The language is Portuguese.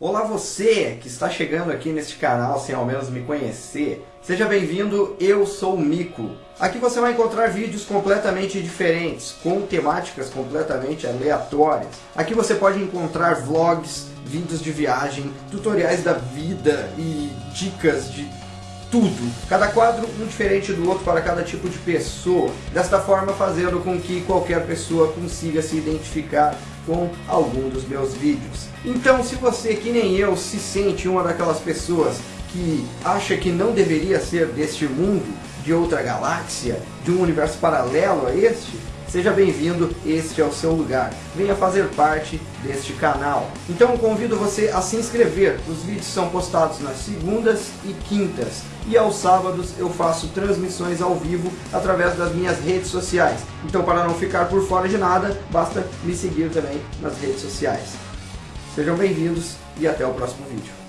Olá você que está chegando aqui neste canal sem ao menos me conhecer. Seja bem-vindo, eu sou o Mico. Aqui você vai encontrar vídeos completamente diferentes, com temáticas completamente aleatórias. Aqui você pode encontrar vlogs, vídeos de viagem, tutoriais da vida e dicas de tudo. Cada quadro um diferente do outro para cada tipo de pessoa. Desta forma fazendo com que qualquer pessoa consiga se identificar com algum dos meus vídeos. Então se você, que nem eu, se sente uma daquelas pessoas que acha que não deveria ser deste mundo, de outra galáxia, de um universo paralelo a este, Seja bem-vindo, este é o seu lugar. Venha fazer parte deste canal. Então convido você a se inscrever. Os vídeos são postados nas segundas e quintas. E aos sábados eu faço transmissões ao vivo através das minhas redes sociais. Então para não ficar por fora de nada, basta me seguir também nas redes sociais. Sejam bem-vindos e até o próximo vídeo.